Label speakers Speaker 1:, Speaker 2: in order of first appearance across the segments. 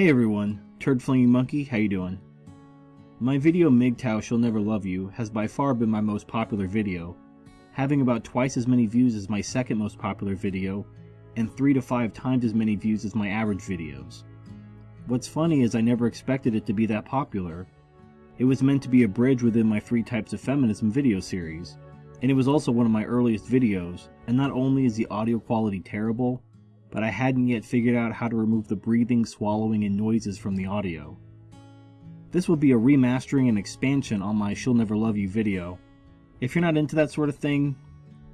Speaker 1: Hey everyone, Turd Flinging Monkey, how you doing? My video MGTOW She'll Never Love You has by far been my most popular video, having about twice as many views as my second most popular video, and three to five times as many views as my average videos. What's funny is I never expected it to be that popular. It was meant to be a bridge within my Three Types of Feminism video series, and it was also one of my earliest videos, and not only is the audio quality terrible, but I hadn't yet figured out how to remove the breathing, swallowing, and noises from the audio. This will be a remastering and expansion on my She'll Never Love You video. If you're not into that sort of thing,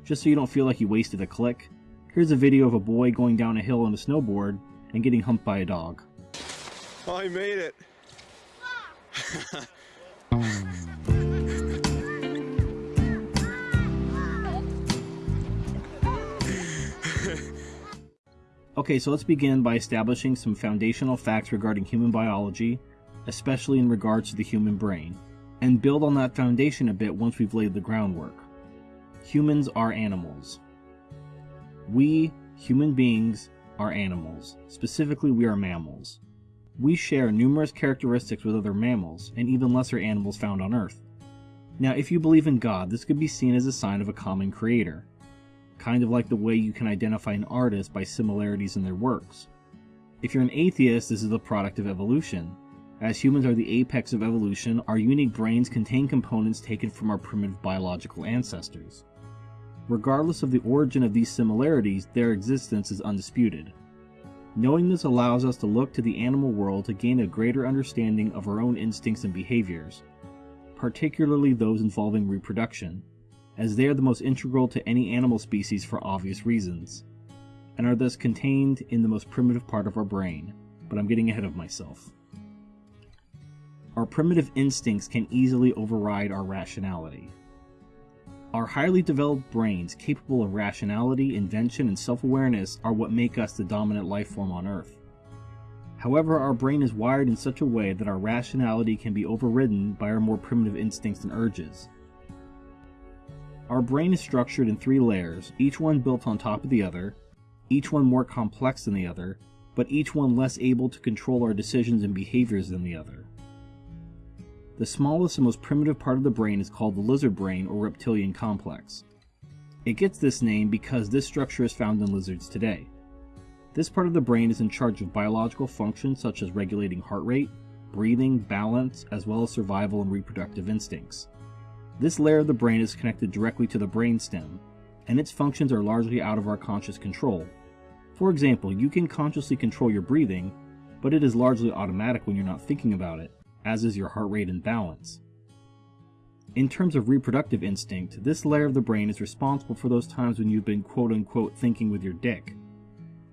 Speaker 1: just so you don't feel like you wasted a click, here's a video of a boy going down a hill on a snowboard and getting humped by a dog.
Speaker 2: He made it.
Speaker 1: Okay, so let's begin by establishing some foundational facts regarding human biology, especially in regards to the human brain, and build on that foundation a bit once we've laid the groundwork. Humans are animals. We, human beings, are animals. Specifically, we are mammals. We share numerous characteristics with other mammals and even lesser animals found on Earth. Now, if you believe in God, this could be seen as a sign of a common creator kind of like the way you can identify an artist by similarities in their works. If you're an atheist, this is the product of evolution. As humans are the apex of evolution, our unique brains contain components taken from our primitive biological ancestors. Regardless of the origin of these similarities, their existence is undisputed. Knowing this allows us to look to the animal world to gain a greater understanding of our own instincts and behaviors, particularly those involving reproduction as they are the most integral to any animal species for obvious reasons, and are thus contained in the most primitive part of our brain, but I'm getting ahead of myself. Our primitive instincts can easily override our rationality. Our highly developed brains, capable of rationality, invention, and self awareness, are what make us the dominant life form on Earth. However, our brain is wired in such a way that our rationality can be overridden by our more primitive instincts and urges, our brain is structured in three layers, each one built on top of the other, each one more complex than the other, but each one less able to control our decisions and behaviors than the other. The smallest and most primitive part of the brain is called the lizard brain or reptilian complex. It gets this name because this structure is found in lizards today. This part of the brain is in charge of biological functions such as regulating heart rate, breathing, balance, as well as survival and reproductive instincts. This layer of the brain is connected directly to the brainstem, and its functions are largely out of our conscious control. For example, you can consciously control your breathing, but it is largely automatic when you're not thinking about it, as is your heart rate and balance. In terms of reproductive instinct, this layer of the brain is responsible for those times when you've been quote unquote thinking with your dick.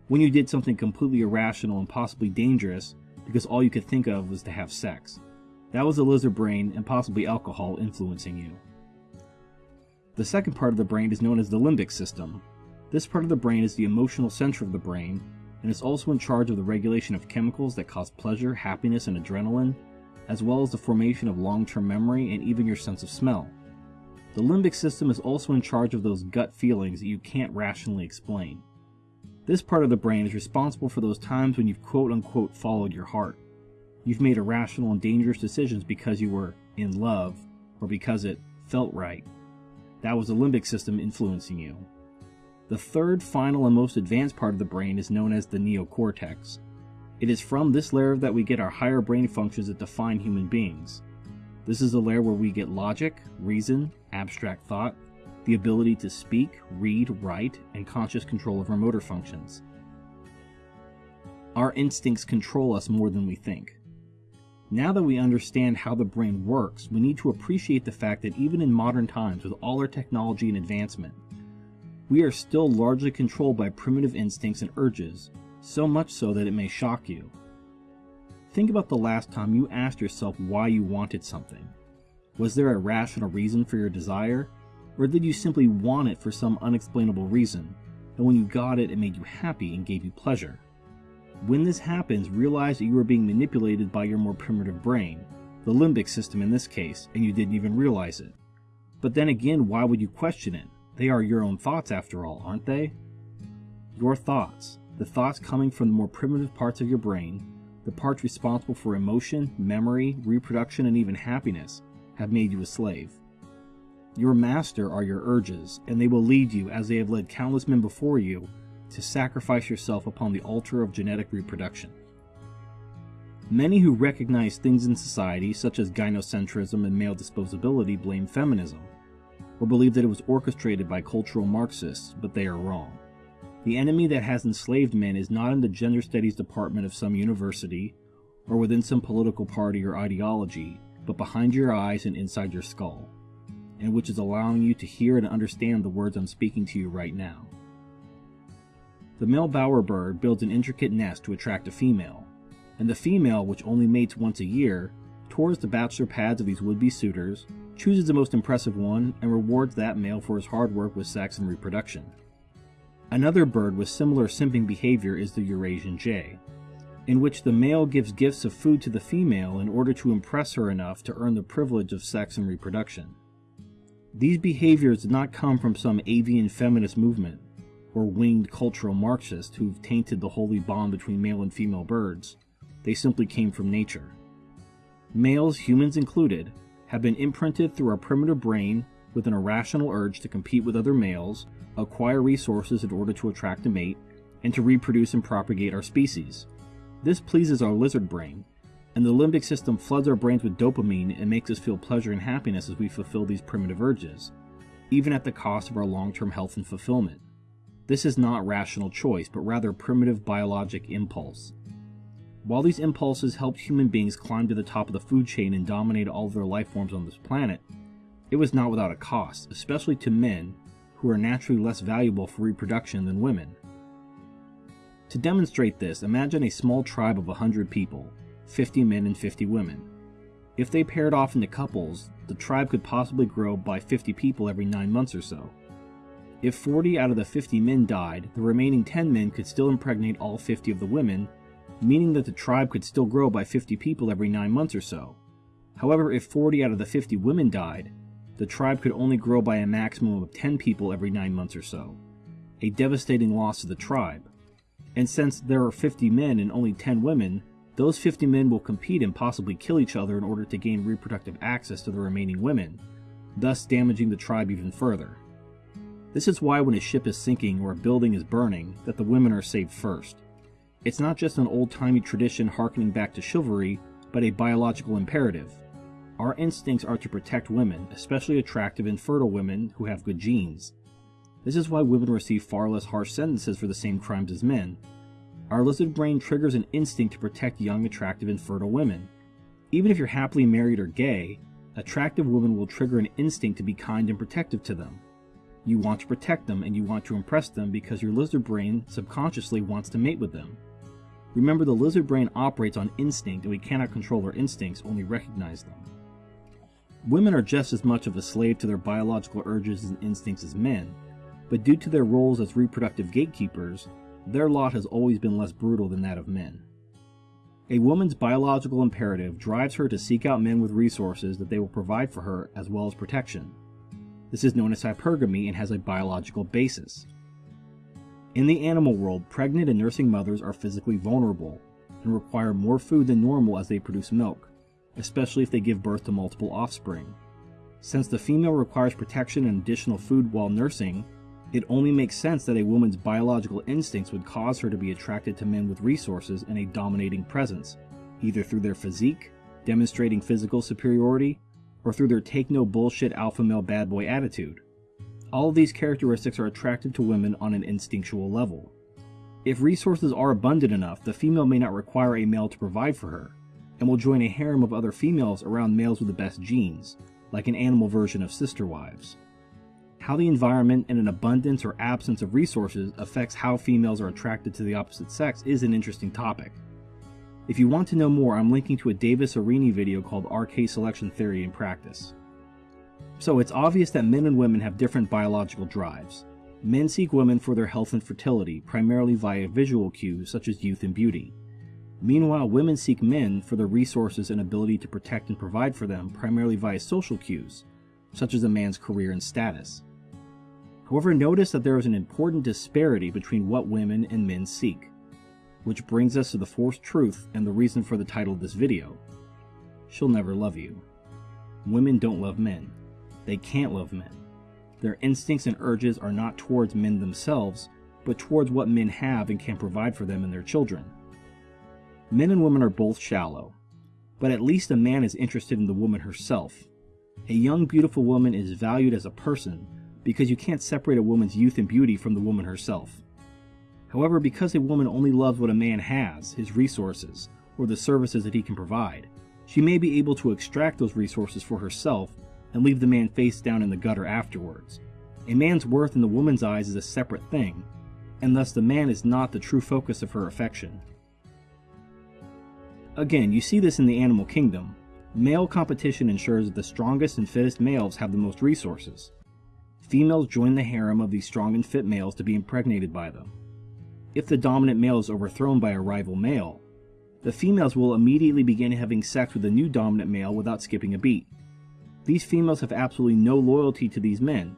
Speaker 1: When you did something completely irrational and possibly dangerous because all you could think of was to have sex. That was the lizard brain and possibly alcohol influencing you. The second part of the brain is known as the limbic system. This part of the brain is the emotional center of the brain and is also in charge of the regulation of chemicals that cause pleasure, happiness, and adrenaline, as well as the formation of long term memory and even your sense of smell. The limbic system is also in charge of those gut feelings that you can't rationally explain. This part of the brain is responsible for those times when you've quote unquote followed your heart. You've made irrational and dangerous decisions because you were in love or because it felt right. That was the limbic system influencing you. The third, final, and most advanced part of the brain is known as the neocortex. It is from this layer that we get our higher brain functions that define human beings. This is the layer where we get logic, reason, abstract thought, the ability to speak, read, write, and conscious control of our motor functions. Our instincts control us more than we think. Now that we understand how the brain works, we need to appreciate the fact that even in modern times, with all our technology and advancement, we are still largely controlled by primitive instincts and urges, so much so that it may shock you. Think about the last time you asked yourself why you wanted something. Was there a rational reason for your desire, or did you simply want it for some unexplainable reason, and when you got it, it made you happy and gave you pleasure? When this happens, realize that you are being manipulated by your more primitive brain, the limbic system in this case, and you didn't even realize it. But then again, why would you question it? They are your own thoughts after all, aren't they? Your thoughts, the thoughts coming from the more primitive parts of your brain, the parts responsible for emotion, memory, reproduction, and even happiness, have made you a slave. Your master are your urges, and they will lead you, as they have led countless men before you, to sacrifice yourself upon the altar of genetic reproduction. Many who recognize things in society, such as gynocentrism and male disposability, blame feminism, or believe that it was orchestrated by cultural Marxists, but they are wrong. The enemy that has enslaved men is not in the gender studies department of some university, or within some political party or ideology, but behind your eyes and inside your skull, and which is allowing you to hear and understand the words I'm speaking to you right now. The male bowerbird builds an intricate nest to attract a female, and the female, which only mates once a year, tours the bachelor pads of these would-be suitors, chooses the most impressive one, and rewards that male for his hard work with sex and reproduction. Another bird with similar simping behavior is the Eurasian jay, in which the male gives gifts of food to the female in order to impress her enough to earn the privilege of sex and reproduction. These behaviors did not come from some avian feminist movement or winged cultural Marxists who've tainted the holy bond between male and female birds. They simply came from nature. Males, humans included, have been imprinted through our primitive brain with an irrational urge to compete with other males, acquire resources in order to attract a mate, and to reproduce and propagate our species. This pleases our lizard brain, and the limbic system floods our brains with dopamine and makes us feel pleasure and happiness as we fulfill these primitive urges, even at the cost of our long term health and fulfillment. This is not rational choice, but rather primitive biologic impulse. While these impulses helped human beings climb to the top of the food chain and dominate all of their life forms on this planet, it was not without a cost, especially to men who are naturally less valuable for reproduction than women. To demonstrate this, imagine a small tribe of 100 people, 50 men and 50 women. If they paired off into couples, the tribe could possibly grow by 50 people every 9 months or so. If 40 out of the 50 men died, the remaining 10 men could still impregnate all 50 of the women meaning that the tribe could still grow by 50 people every 9 months or so. However, if 40 out of the 50 women died, the tribe could only grow by a maximum of 10 people every 9 months or so, a devastating loss to the tribe. And since there are 50 men and only 10 women, those 50 men will compete and possibly kill each other in order to gain reproductive access to the remaining women, thus damaging the tribe even further. This is why when a ship is sinking or a building is burning, that the women are saved first. It's not just an old timey tradition harkening back to chivalry, but a biological imperative. Our instincts are to protect women, especially attractive and fertile women who have good genes. This is why women receive far less harsh sentences for the same crimes as men. Our lizard brain triggers an instinct to protect young, attractive, and fertile women. Even if you're happily married or gay, attractive women will trigger an instinct to be kind and protective to them. You want to protect them and you want to impress them because your lizard brain subconsciously wants to mate with them. Remember, the lizard brain operates on instinct and we cannot control our instincts, only recognize them. Women are just as much of a slave to their biological urges and instincts as men, but due to their roles as reproductive gatekeepers, their lot has always been less brutal than that of men. A woman's biological imperative drives her to seek out men with resources that they will provide for her as well as protection. This is known as hypergamy and has a biological basis. In the animal world, pregnant and nursing mothers are physically vulnerable and require more food than normal as they produce milk, especially if they give birth to multiple offspring. Since the female requires protection and additional food while nursing, it only makes sense that a woman's biological instincts would cause her to be attracted to men with resources and a dominating presence, either through their physique, demonstrating physical superiority, or through their take no bullshit alpha male bad boy attitude. All of these characteristics are attractive to women on an instinctual level. If resources are abundant enough, the female may not require a male to provide for her, and will join a harem of other females around males with the best genes, like an animal version of sister wives. How the environment and an abundance or absence of resources affects how females are attracted to the opposite sex is an interesting topic. If you want to know more, I'm linking to a Davis Aurini video called RK Selection Theory in Practice. So it's obvious that men and women have different biological drives. Men seek women for their health and fertility, primarily via visual cues such as youth and beauty. Meanwhile, women seek men for their resources and ability to protect and provide for them, primarily via social cues, such as a man's career and status. However, notice that there is an important disparity between what women and men seek. Which brings us to the fourth truth and the reason for the title of this video. She'll never love you. Women don't love men. They can't love men. Their instincts and urges are not towards men themselves, but towards what men have and can provide for them and their children. Men and women are both shallow, but at least a man is interested in the woman herself. A young, beautiful woman is valued as a person because you can't separate a woman's youth and beauty from the woman herself. However, because a woman only loves what a man has, his resources, or the services that he can provide, she may be able to extract those resources for herself and leave the man face down in the gutter afterwards. A man's worth in the woman's eyes is a separate thing, and thus the man is not the true focus of her affection. Again, you see this in the animal kingdom. Male competition ensures that the strongest and fittest males have the most resources. Females join the harem of these strong and fit males to be impregnated by them. If the dominant male is overthrown by a rival male, the females will immediately begin having sex with the new dominant male without skipping a beat. These females have absolutely no loyalty to these men,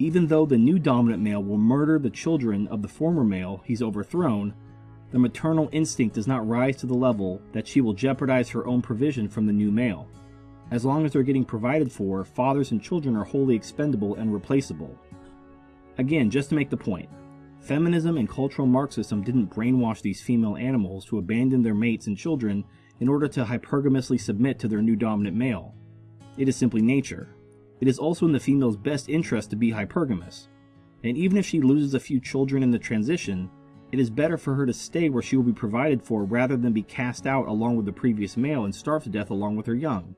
Speaker 1: even though the new dominant male will murder the children of the former male he's overthrown, the maternal instinct does not rise to the level that she will jeopardize her own provision from the new male. As long as they're getting provided for, fathers and children are wholly expendable and replaceable. Again, just to make the point, Feminism and cultural Marxism didn't brainwash these female animals to abandon their mates and children in order to hypergamously submit to their new dominant male. It is simply nature. It is also in the female's best interest to be hypergamous. And even if she loses a few children in the transition, it is better for her to stay where she will be provided for rather than be cast out along with the previous male and starve to death along with her young.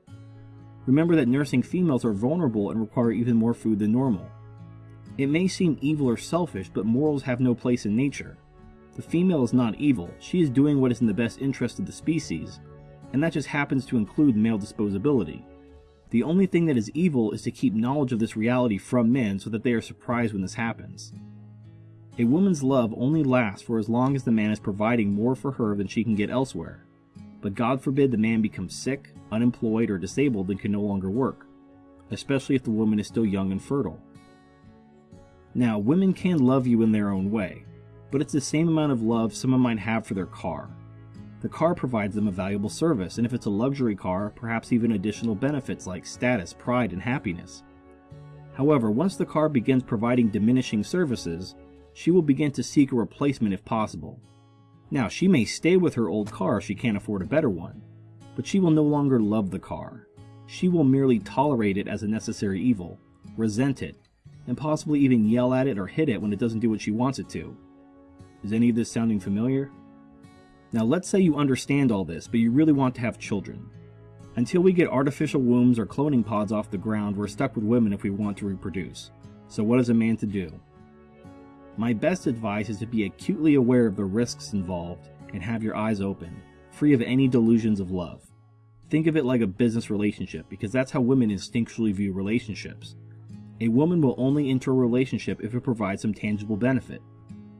Speaker 1: Remember that nursing females are vulnerable and require even more food than normal. It may seem evil or selfish, but morals have no place in nature. The female is not evil, she is doing what is in the best interest of the species, and that just happens to include male disposability. The only thing that is evil is to keep knowledge of this reality from men so that they are surprised when this happens. A woman's love only lasts for as long as the man is providing more for her than she can get elsewhere. But God forbid the man becomes sick, unemployed, or disabled and can no longer work, especially if the woman is still young and fertile. Now, women can love you in their own way, but it's the same amount of love someone might have for their car. The car provides them a valuable service, and if it's a luxury car, perhaps even additional benefits like status, pride, and happiness. However, once the car begins providing diminishing services, she will begin to seek a replacement if possible. Now, she may stay with her old car if she can't afford a better one, but she will no longer love the car. She will merely tolerate it as a necessary evil, resent it, and possibly even yell at it or hit it when it doesn't do what she wants it to. Is any of this sounding familiar? Now let's say you understand all this, but you really want to have children. Until we get artificial wombs or cloning pods off the ground, we're stuck with women if we want to reproduce. So what is a man to do? My best advice is to be acutely aware of the risks involved and have your eyes open, free of any delusions of love. Think of it like a business relationship because that's how women instinctually view relationships. A woman will only enter a relationship if it provides some tangible benefit.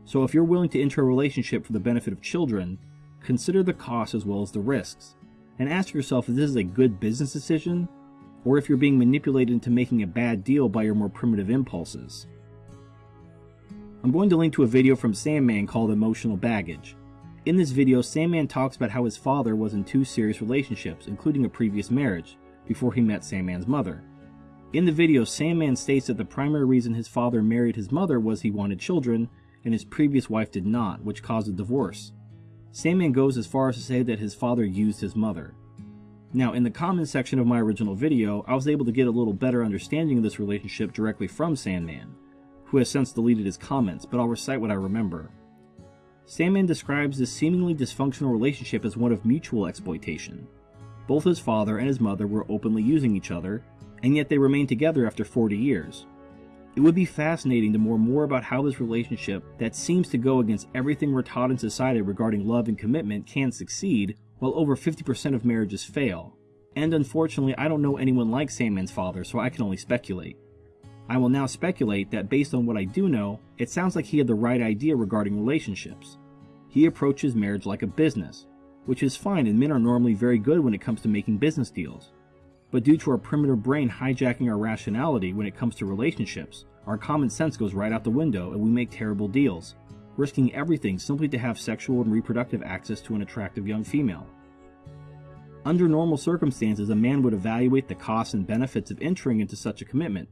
Speaker 1: So if you're willing to enter a relationship for the benefit of children, consider the costs as well as the risks, and ask yourself if this is a good business decision, or if you're being manipulated into making a bad deal by your more primitive impulses. I'm going to link to a video from Sandman called Emotional Baggage. In this video, Sandman talks about how his father was in two serious relationships, including a previous marriage, before he met Sandman's mother. In the video, Sandman states that the primary reason his father married his mother was he wanted children, and his previous wife did not, which caused a divorce. Sandman goes as far as to say that his father used his mother. Now, in the comments section of my original video, I was able to get a little better understanding of this relationship directly from Sandman, who has since deleted his comments, but I'll recite what I remember. Sandman describes this seemingly dysfunctional relationship as one of mutual exploitation. Both his father and his mother were openly using each other, and yet they remain together after 40 years. It would be fascinating to know more about how this relationship, that seems to go against everything we're taught in society regarding love and commitment, can succeed, while over 50% of marriages fail. And unfortunately, I don't know anyone like Sandman's father, so I can only speculate. I will now speculate that based on what I do know, it sounds like he had the right idea regarding relationships. He approaches marriage like a business, which is fine and men are normally very good when it comes to making business deals. But due to our primitive brain hijacking our rationality when it comes to relationships, our common sense goes right out the window and we make terrible deals. risking everything simply to have sexual and reproductive access to an attractive young female. Under normal circumstances, a man would evaluate the costs and benefits of entering into such a commitment,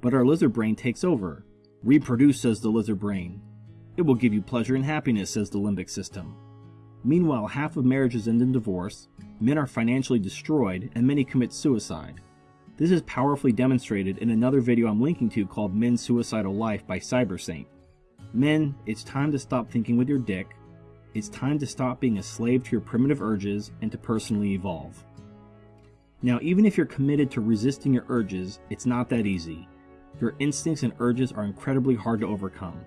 Speaker 1: but our lizard brain takes over. Reproduce, says the lizard brain. It will give you pleasure and happiness, says the limbic system. Meanwhile, half of marriages end in divorce, men are financially destroyed, and many commit suicide. This is powerfully demonstrated in another video I'm linking to called Men's Suicidal Life by Cybersaint. Men, it's time to stop thinking with your dick. It's time to stop being a slave to your primitive urges and to personally evolve. Now, even if you're committed to resisting your urges, it's not that easy. Your instincts and urges are incredibly hard to overcome.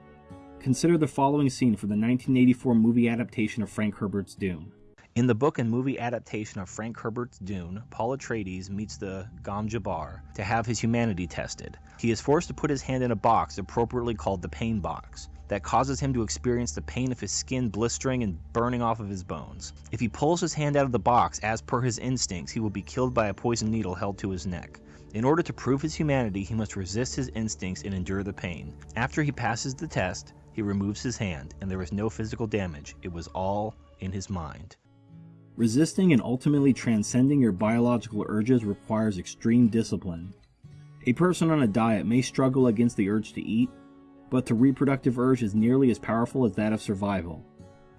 Speaker 1: Consider the following scene from the 1984 movie adaptation of Frank Herbert's Dune.
Speaker 3: In the book and movie adaptation of Frank Herbert's Dune, Paul Atreides meets the Gom Jabbar to have his humanity tested. He is forced to put his hand in a box appropriately called the pain box that causes him to experience the pain of his skin blistering and burning off of his bones. If he pulls his hand out of the box as per his instincts, he will be killed by a poison needle held to his neck. In order to prove his humanity, he must resist his instincts and endure the pain. After he passes the test, he removes his hand, and there was no physical damage. It was all in his mind.
Speaker 1: Resisting and ultimately transcending your biological urges requires extreme discipline. A person on a diet may struggle against the urge to eat, but the reproductive urge is nearly as powerful as that of survival,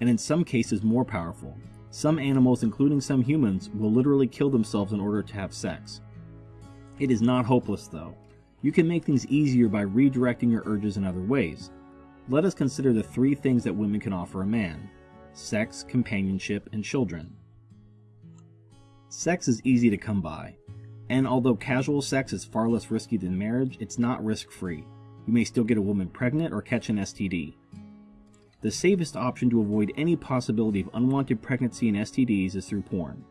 Speaker 1: and in some cases more powerful. Some animals, including some humans, will literally kill themselves in order to have sex. It is not hopeless though. You can make things easier by redirecting your urges in other ways. Let us consider the three things that women can offer a man sex, companionship, and children. Sex is easy to come by, and although casual sex is far less risky than marriage, it's not risk free. You may still get a woman pregnant or catch an STD. The safest option to avoid any possibility of unwanted pregnancy and STDs is through porn.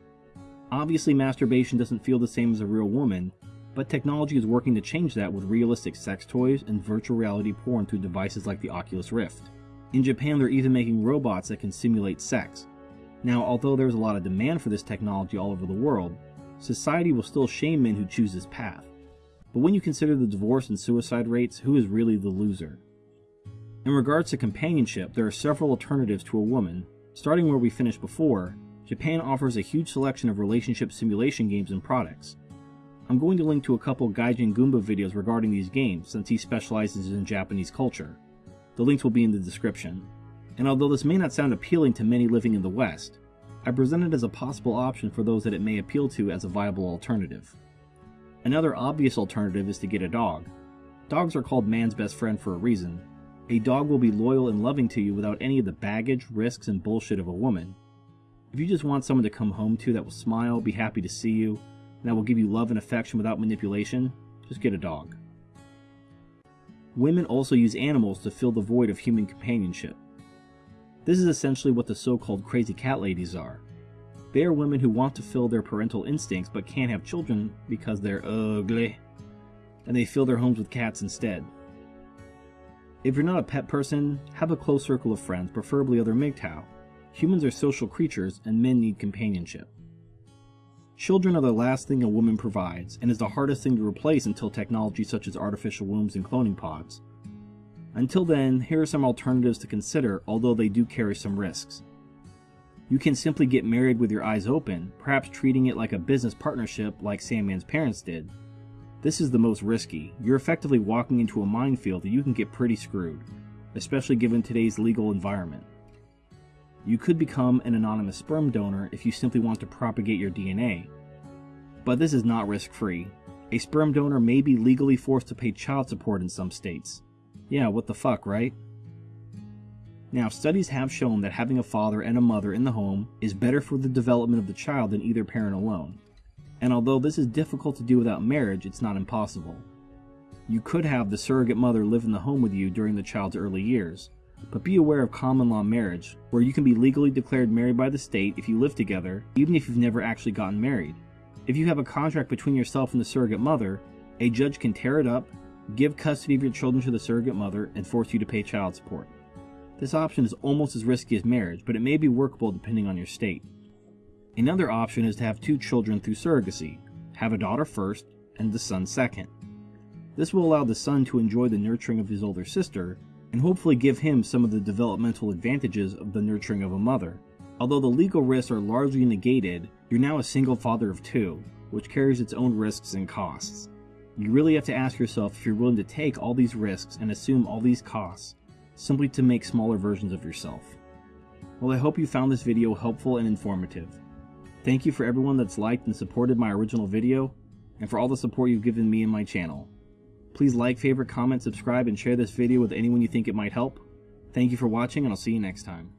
Speaker 1: Obviously, masturbation doesn't feel the same as a real woman, but technology is working to change that with realistic sex toys and virtual reality porn through devices like the Oculus Rift. In Japan, they're even making robots that can simulate sex. Now, although there's a lot of demand for this technology all over the world, society will still shame men who choose this path. But when you consider the divorce and suicide rates, who is really the loser? In regards to companionship, there are several alternatives to a woman. Starting where we finished before, Japan offers a huge selection of relationship simulation games and products. I'm going to link to a couple Gaijin Goomba videos regarding these games since he specializes in Japanese culture. The links will be in the description. And although this may not sound appealing to many living in the West, I present it as a possible option for those that it may appeal to as a viable alternative. Another obvious alternative is to get a dog. Dogs are called man's best friend for a reason. A dog will be loyal and loving to you without any of the baggage, risks, and bullshit of a woman. If you just want someone to come home to that will smile, be happy to see you, and that will give you love and affection without manipulation, just get a dog. Women also use animals to fill the void of human companionship. This is essentially what the so called crazy cat ladies are. They are women who want to fill their parental instincts but can't have children because they're ugly, and they fill their homes with cats instead. If you're not a pet person, have a close circle of friends, preferably other MGTOW. Humans are social creatures and men need companionship. Children are the last thing a woman provides and is the hardest thing to replace until technology such as artificial wombs and cloning pods. Until then, here are some alternatives to consider, although they do carry some risks. You can simply get married with your eyes open, perhaps treating it like a business partnership like Sandman's parents did. This is the most risky. You're effectively walking into a minefield that you can get pretty screwed, especially given today's legal environment. You could become an anonymous sperm donor if you simply want to propagate your DNA. But this is not risk free. A sperm donor may be legally forced to pay child support in some states. Yeah, what the fuck, right? Now, studies have shown that having a father and a mother in the home is better for the development of the child than either parent alone. And although this is difficult to do without marriage, it's not impossible. You could have the surrogate mother live in the home with you during the child's early years, but be aware of common law marriage, where you can be legally declared married by the state if you live together, even if you've never actually gotten married. If you have a contract between yourself and the surrogate mother, a judge can tear it up, give custody of your children to the surrogate mother, and force you to pay child support. This option is almost as risky as marriage, but it may be workable depending on your state. Another option is to have two children through surrogacy, have a daughter first and the son second. This will allow the son to enjoy the nurturing of his older sister, and hopefully give him some of the developmental advantages of the nurturing of a mother. Although the legal risks are largely negated, you're now a single father of two, which carries its own risks and costs. You really have to ask yourself if you're willing to take all these risks and assume all these costs simply to make smaller versions of yourself. Well, I hope you found this video helpful and informative. Thank you for everyone that's liked and supported my original video, and for all the support you've given me and my channel. Please like, favorite, comment, subscribe, and share this video with anyone you think it might help. Thank you for watching, and I'll see you next time.